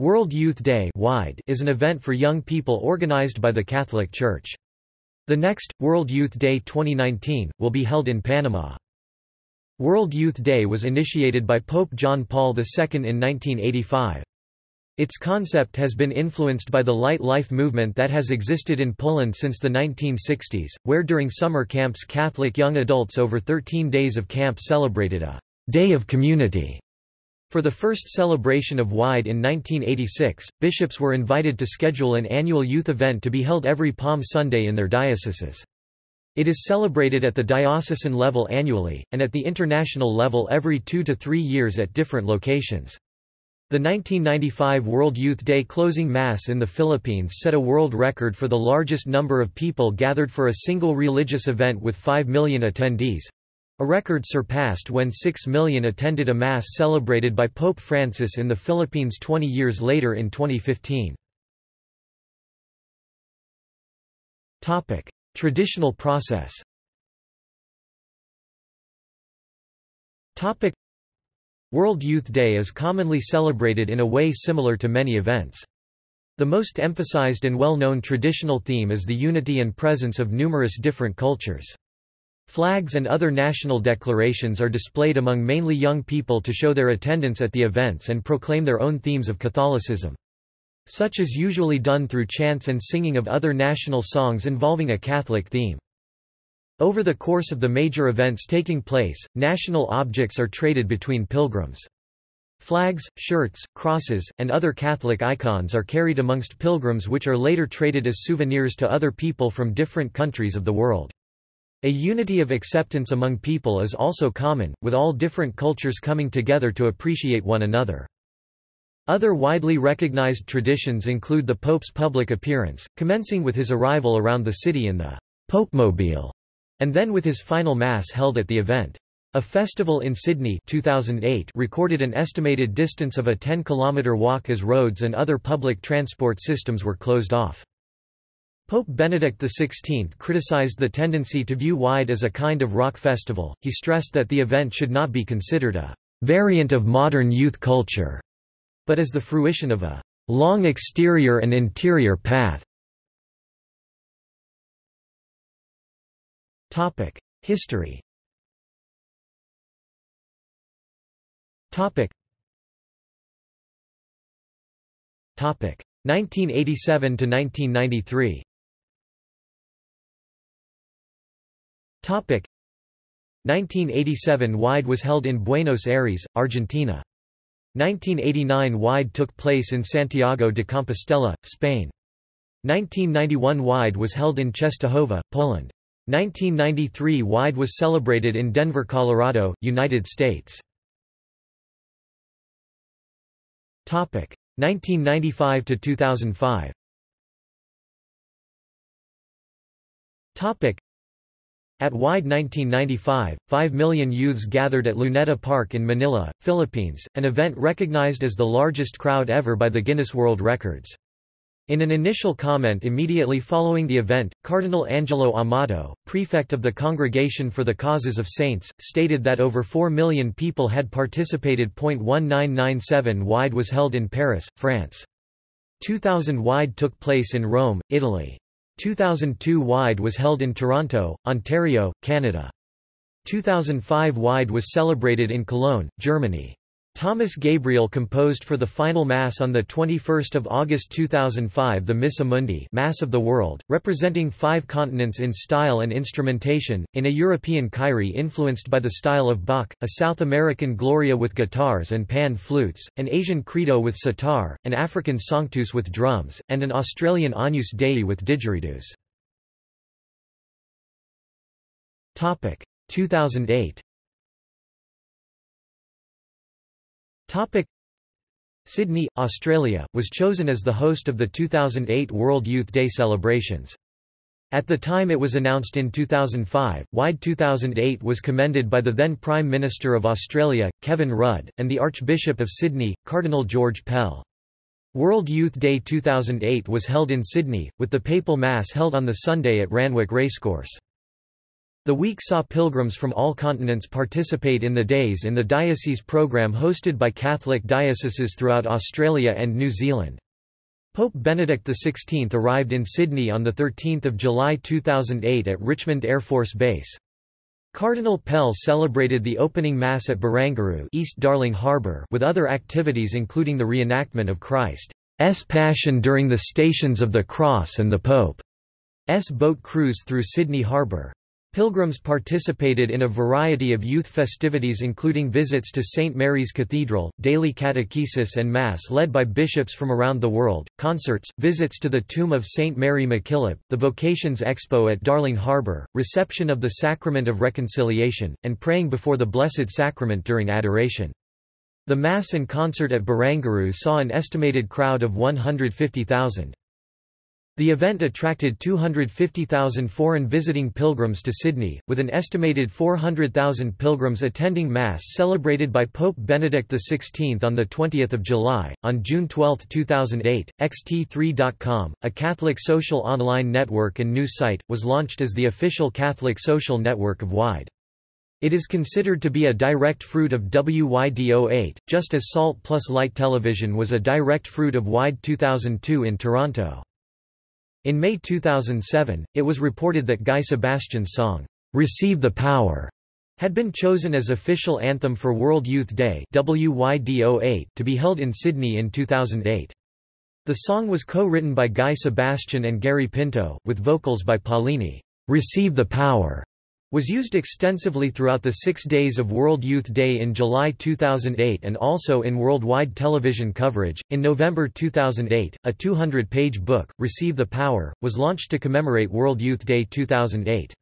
World Youth Day is an event for young people organized by the Catholic Church. The next, World Youth Day 2019, will be held in Panama. World Youth Day was initiated by Pope John Paul II in 1985. Its concept has been influenced by the light life movement that has existed in Poland since the 1960s, where during summer camps Catholic young adults over 13 days of camp celebrated a «day of community» For the first celebration of WIDE in 1986, bishops were invited to schedule an annual youth event to be held every Palm Sunday in their dioceses. It is celebrated at the diocesan level annually, and at the international level every two to three years at different locations. The 1995 World Youth Day closing Mass in the Philippines set a world record for the largest number of people gathered for a single religious event with 5 million attendees. A record surpassed when 6 million attended a Mass celebrated by Pope Francis in the Philippines 20 years later in 2015. Topic: Traditional process Topic: World Youth Day is commonly celebrated in a way similar to many events. The most emphasized and well-known traditional theme is the unity and presence of numerous different cultures. Flags and other national declarations are displayed among mainly young people to show their attendance at the events and proclaim their own themes of Catholicism. Such is usually done through chants and singing of other national songs involving a Catholic theme. Over the course of the major events taking place, national objects are traded between pilgrims. Flags, shirts, crosses, and other Catholic icons are carried amongst pilgrims which are later traded as souvenirs to other people from different countries of the world. A unity of acceptance among people is also common, with all different cultures coming together to appreciate one another. Other widely recognized traditions include the Pope's public appearance, commencing with his arrival around the city in the Popemobile, and then with his final Mass held at the event. A festival in Sydney 2008 recorded an estimated distance of a 10-kilometre walk as roads and other public transport systems were closed off. Pope Benedict XVI criticized the tendency to view Wide as a kind of rock festival. He stressed that the event should not be considered a variant of modern youth culture, but as the fruition of a long exterior and interior path. Topic: History. Topic. Topic: 1987 to 1993. 1987 Wide was held in Buenos Aires, Argentina. 1989 Wide took place in Santiago de Compostela, Spain. 1991 Wide was held in Czestochowa, Poland. 1993 Wide was celebrated in Denver, Colorado, United States. Topic 1995 to 2005. At WIDE 1995, 5 million youths gathered at Luneta Park in Manila, Philippines, an event recognized as the largest crowd ever by the Guinness World Records. In an initial comment immediately following the event, Cardinal Angelo Amato, prefect of the Congregation for the Causes of Saints, stated that over 4 million people had participated. 1997 WIDE was held in Paris, France. 2000 WIDE took place in Rome, Italy. 2002 Wide was held in Toronto, Ontario, Canada. 2005 Wide was celebrated in Cologne, Germany. Thomas Gabriel composed for the final Mass on 21 August 2005 the Missa Mundi Mass of the World, representing five continents in style and instrumentation, in a European Kyrie influenced by the style of Bach, a South American Gloria with guitars and pan flutes, an Asian Credo with sitar, an African Sanctus with drums, and an Australian Agnus Dei with didgeridoos. 2008 Topic Sydney, Australia, was chosen as the host of the 2008 World Youth Day celebrations. At the time it was announced in 2005, WIDE 2008 was commended by the then Prime Minister of Australia, Kevin Rudd, and the Archbishop of Sydney, Cardinal George Pell. World Youth Day 2008 was held in Sydney, with the papal mass held on the Sunday at Randwick Racecourse. The week saw pilgrims from all continents participate in the Days in the Diocese program hosted by Catholic dioceses throughout Australia and New Zealand. Pope Benedict XVI arrived in Sydney on 13 July 2008 at Richmond Air Force Base. Cardinal Pell celebrated the opening Mass at Barangaroo East Darling Harbour with other activities including the reenactment of Christ's Passion during the Stations of the Cross and the Pope's boat cruise through Sydney Harbour. Pilgrims participated in a variety of youth festivities including visits to St. Mary's Cathedral, daily catechesis and Mass led by bishops from around the world, concerts, visits to the tomb of St. Mary MacKillop, the Vocations Expo at Darling Harbour, reception of the Sacrament of Reconciliation, and praying before the Blessed Sacrament during adoration. The Mass and concert at Barangaroo saw an estimated crowd of 150,000. The event attracted 250,000 foreign visiting pilgrims to Sydney, with an estimated 400,000 pilgrims attending Mass celebrated by Pope Benedict XVI on 20 July. On June 12, 2008, XT3.com, a Catholic social online network and news site, was launched as the official Catholic social network of WIDE. It is considered to be a direct fruit of WYD08, just as Salt plus Light Television was a direct fruit of WIDE 2002 in Toronto. In May 2007, it was reported that Guy Sebastian's song, "'Receive the Power' had been chosen as official anthem for World Youth Day WYD08 to be held in Sydney in 2008. The song was co-written by Guy Sebastian and Gary Pinto, with vocals by Paulini. "'Receive the Power' was used extensively throughout the six days of World Youth Day in July 2008 and also in worldwide television coverage. In November 2008, a 200 page book, Receive the Power, was launched to commemorate World Youth Day 2008.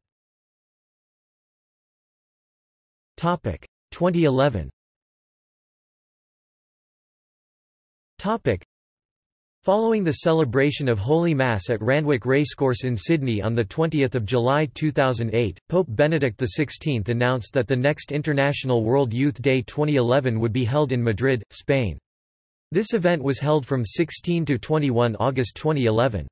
2011 Following the celebration of Holy Mass at Randwick Racecourse in Sydney on 20 July 2008, Pope Benedict XVI announced that the next International World Youth Day 2011 would be held in Madrid, Spain. This event was held from 16 to 21 August 2011.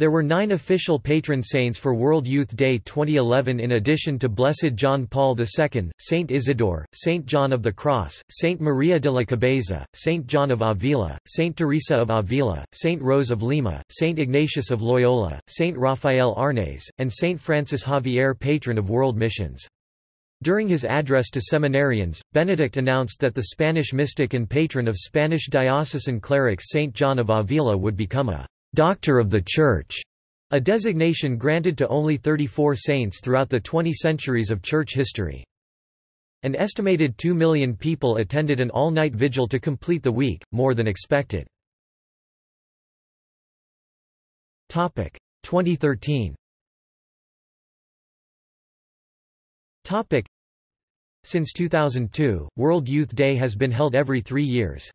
There were nine official patron saints for World Youth Day 2011 in addition to Blessed John Paul II, Saint Isidore, Saint John of the Cross, Saint Maria de la Cabeza, Saint John of Avila, Saint Teresa of Avila, Saint Rose of Lima, Saint Ignatius of Loyola, Saint Raphael Arnaiz, and Saint Francis Xavier patron of world missions. During his address to seminarians, Benedict announced that the Spanish mystic and patron of Spanish diocesan clerics Saint John of Avila would become a Doctor of the Church, a designation granted to only 34 saints throughout the 20 centuries of church history. An estimated 2 million people attended an all-night vigil to complete the week, more than expected. 2013 Since 2002, World Youth Day has been held every three years.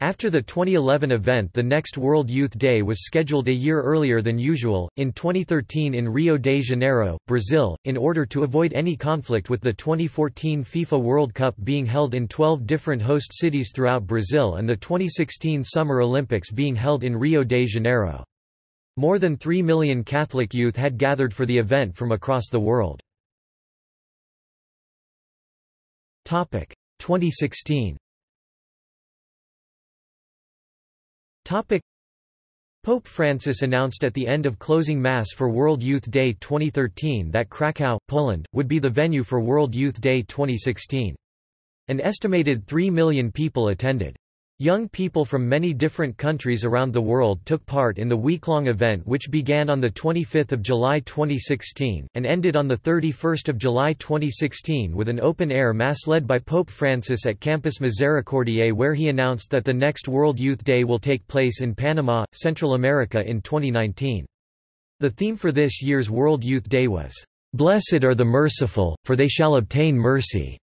After the 2011 event the next World Youth Day was scheduled a year earlier than usual, in 2013 in Rio de Janeiro, Brazil, in order to avoid any conflict with the 2014 FIFA World Cup being held in 12 different host cities throughout Brazil and the 2016 Summer Olympics being held in Rio de Janeiro. More than 3 million Catholic youth had gathered for the event from across the world. 2016 Topic. Pope Francis announced at the end of closing Mass for World Youth Day 2013 that Krakow, Poland, would be the venue for World Youth Day 2016. An estimated 3 million people attended. Young people from many different countries around the world took part in the week-long event which began on 25 July 2016, and ended on 31 July 2016 with an open-air mass led by Pope Francis at Campus Misericordiae where he announced that the next World Youth Day will take place in Panama, Central America in 2019. The theme for this year's World Youth Day was, "'Blessed are the merciful, for they shall obtain mercy'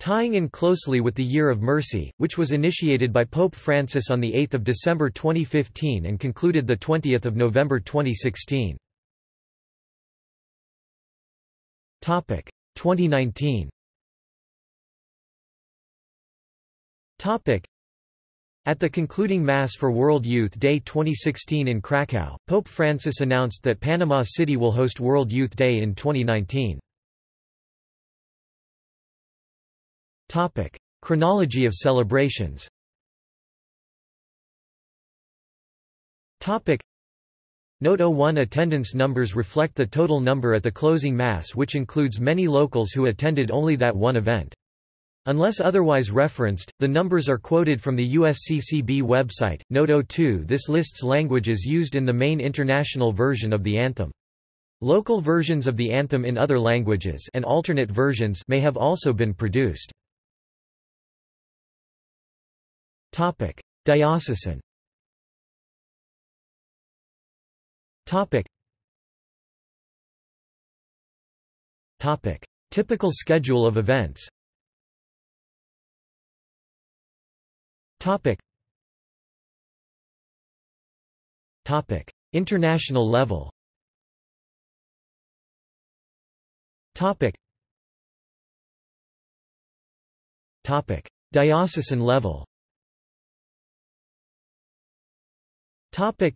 tying in closely with the Year of Mercy, which was initiated by Pope Francis on 8 December 2015 and concluded 20 November 2016. 2019 At the concluding Mass for World Youth Day 2016 in Krakow, Pope Francis announced that Panama City will host World Youth Day in 2019. Topic: Chronology of celebrations. Topic: Note 01 attendance numbers reflect the total number at the closing Mass which includes many locals who attended only that one event. Unless otherwise referenced, the numbers are quoted from the USCCB website. Note 02 This lists languages used in the main international version of the anthem. Local versions of the anthem in other languages and alternate versions may have also been produced. Topic: Diocesan. Topic. Topic: Typical schedule of events. Topic. Topic. International level. Topic. Topic. Diocesan level. Topic.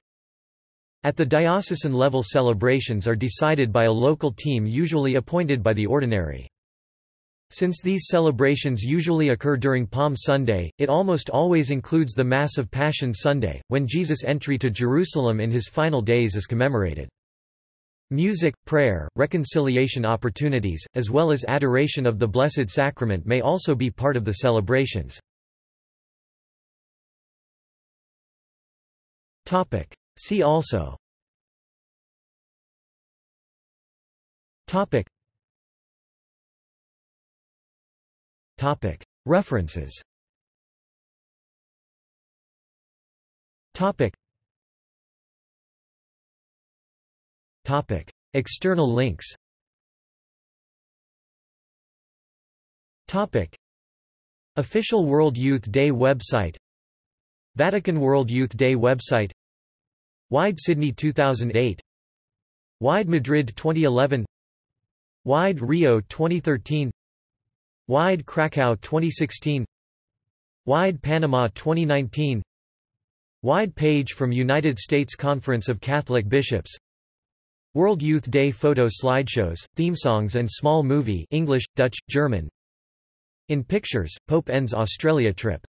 At the diocesan level celebrations are decided by a local team usually appointed by the ordinary. Since these celebrations usually occur during Palm Sunday, it almost always includes the Mass of Passion Sunday, when Jesus' entry to Jerusalem in his final days is commemorated. Music, prayer, reconciliation opportunities, as well as adoration of the Blessed Sacrament may also be part of the celebrations. See also. References. External links. Official World Youth Day website Vatican World Youth Day website. Wide Sydney 2008 Wide Madrid 2011 Wide Rio 2013 Wide Krakow 2016 Wide Panama 2019 Wide page from United States Conference of Catholic Bishops. World Youth Day photo slideshows, theme songs and small movie English, Dutch, German. In Pictures, Pope ends Australia trip